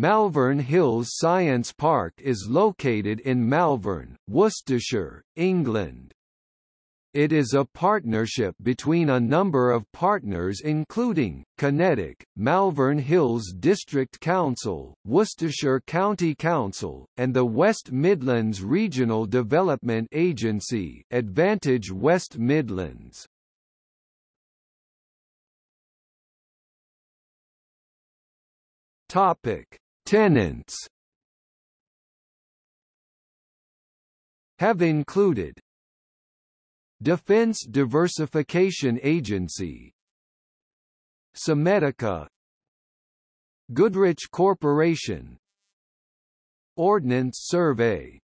Malvern Hills Science Park is located in Malvern, Worcestershire, England. It is a partnership between a number of partners including, QinetiQ, Malvern Hills District Council, Worcestershire County Council, and the West Midlands Regional Development Agency Advantage West Midlands. Topic: Tenants have included Defense Diversification Agency Semedica Goodrich Corporation Ordnance Survey